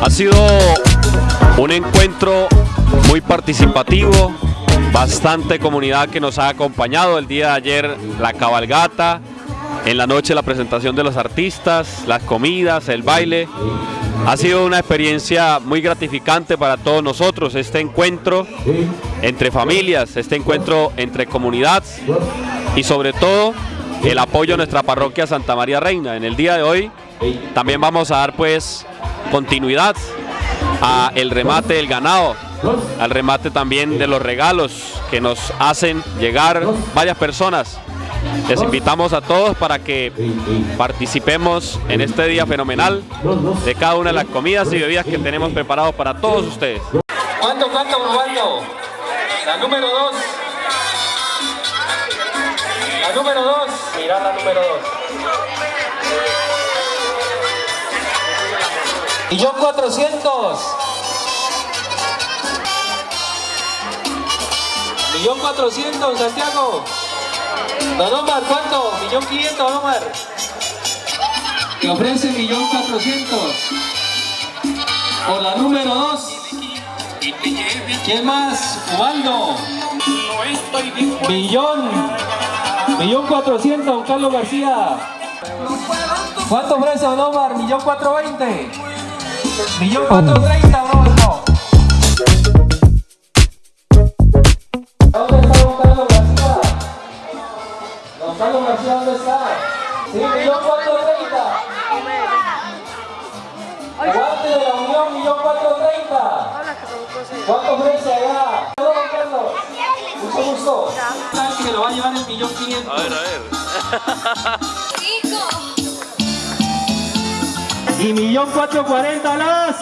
Ha sido un encuentro muy participativo, bastante comunidad que nos ha acompañado el día de ayer, la cabalgata, en la noche la presentación de los artistas, las comidas, el baile. Ha sido una experiencia muy gratificante para todos nosotros, este encuentro entre familias, este encuentro entre comunidad y sobre todo el apoyo a nuestra parroquia Santa María Reina. En el día de hoy también vamos a dar pues continuidad a el remate del ganado, al remate también de los regalos que nos hacen llegar varias personas. Les invitamos a todos para que participemos en este día fenomenal de cada una de las comidas y bebidas que tenemos preparados para todos ustedes. ¿Cuánto, cuánto, probando? La número dos. La número dos. Mirá la número dos. Millón cuatrocientos. Millón cuatrocientos, Santiago. Don Omar, ¿cuánto? Millón quinientos, Omar. Que ofrece millón cuatrocientos. Por la número dos. ¿Quién más? Ubaldo. Millón. Millón cuatrocientos, don Carlos García. ¿Cuánto ofrece don Omar? Millón cuatro veinte. Millón cuatro treinta, ¿Sabes que lo va a llevar el millón quinientos? A ver, a ver. Y millón cuatro cuarenta las.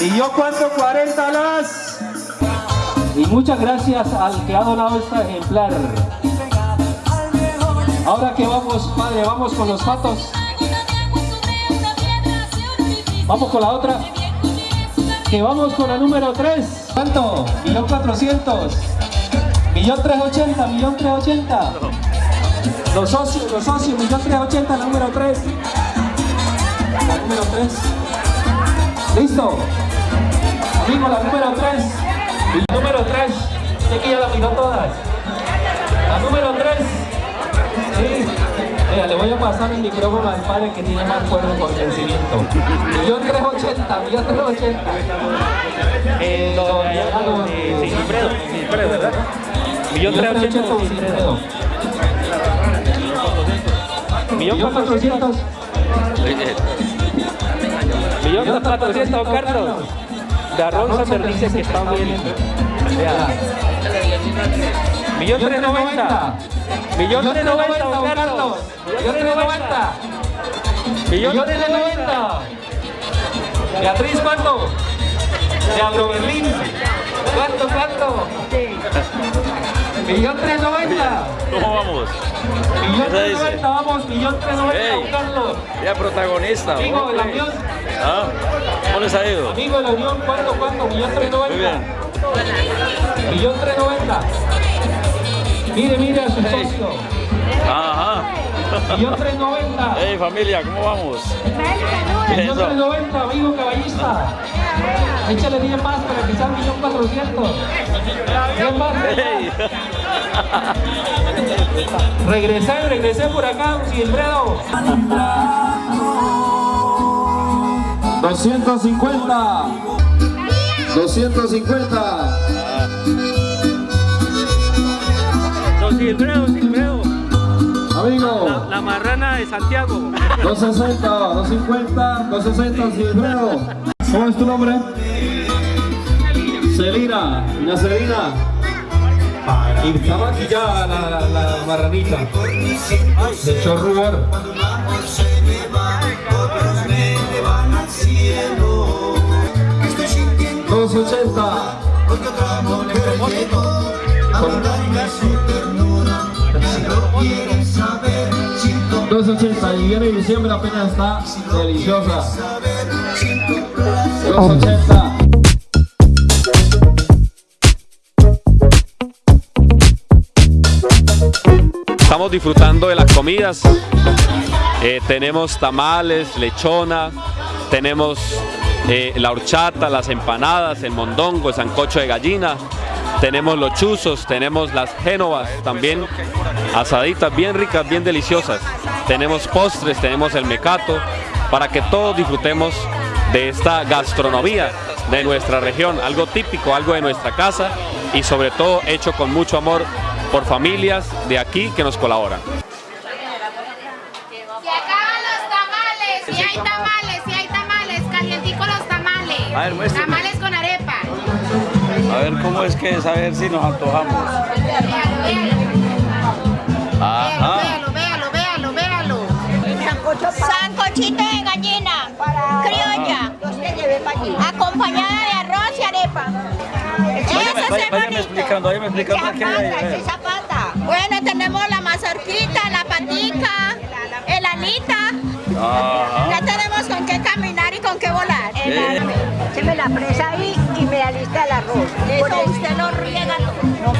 Millón cuatro cuarenta las. Y muchas gracias al que ha donado este ejemplar. Ahora que vamos, padre, vamos con los patos. Vamos con la otra. Que vamos con la número 3. ¿Cuánto? Millón cuatrocientos. Millón tres ochenta, millón tres ochenta. Los socios, los socios, millón tres ochenta, la número 3. La número 3. ¿Listo? Amigo, la número 3. La número 3. Sé que ya la miró todas. La número 3. Sí. Mira, le voy a pasar el micrófono al padre que tiene más fuerte convencimiento. Millón 380, millón 380. Eh, don Diego, Sí, Silfredo, Silfredo, ¿verdad? Millón 380, don Silfredo. Millón 400. Millón cuatrocientos, Carlos. Darron Sander dice que está bien. Millón tres noventa. Millón tres noventa, Carlos. Millón 390. Millón Millón tres 390. Beatriz, ¿cuánto? De Berlín. ¿Cuánto, cuánto? Millón 390. ¿Cómo vamos? Millón Esa dice. 390, vamos, millón 390, Ey. don Carlos. Ya protagonista. Amigo de la. Unión, ¿Ah? ¿Cómo les ha ido? amigo de la Unión, ¿cuánto, cuánto? Millón 390. Muy bien. Millón 390. Mire, mire a su socio. Ajá. Millón 390. Hey familia, ¿cómo vamos? Millón Eso. 390, amigo caballista. Échale 10 más para que sean millón 400. 10 más. Hey. Regresé, regresé por acá, Silfredo. 250. 250. Don Silfredo, Silfredo. Amigo. La, la marrana de Santiago. 260, 250, 260, Silfredo. ¿Cómo es tu nombre? Celina, doña Celina. Y está maquillada la, la, la marranita. Dos ochenta y diciembre apenas está deliciosa. Estamos disfrutando de las comidas. Eh, tenemos tamales, lechona, tenemos eh, la horchata, las empanadas, el mondongo, el sancocho de gallina, tenemos los chuzos, tenemos las génovas también asaditas, bien ricas, bien deliciosas. Tenemos postres, tenemos el mecato, para que todos disfrutemos de esta gastronomía de nuestra región, algo típico, algo de nuestra casa y sobre todo hecho con mucho amor por familias de aquí que nos colaboran. Se acaban los tamales, si hay tamales, si hay tamales, calientico los tamales. A ver, muéstrame. tamales con arepa. A ver cómo es que es, a ver si nos antojamos. Véalo, véalo. Ajá. Véalo, véalo, véalo, véalo. Sancochito de gallina, Váyame, explicando, váyame explicando qué hay ahí. Bueno, tenemos la mazorquita, la patica, el alita. Ajá. Ya tenemos con qué caminar y con qué volar. Eh. Se me la presa ahí y me alista el arroz. Eso usted lo riega todo.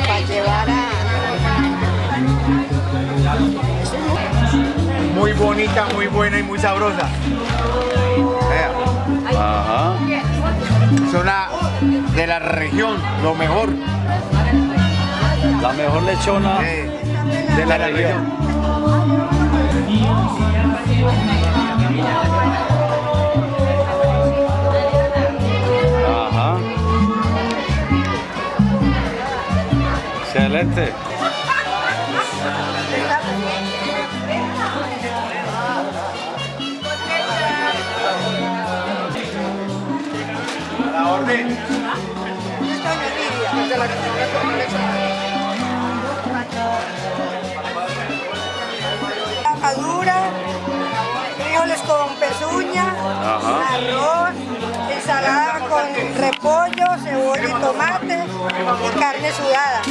Para llevar a... muy bonita, muy buena y muy sabrosa. Vea, Ajá. son la- de la región, lo mejor La mejor lechona de la, región. Ajá. Excelente. Y carne sudada.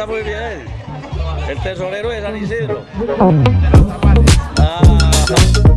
Está muy bien. El tesorero de San Isidro. Ah.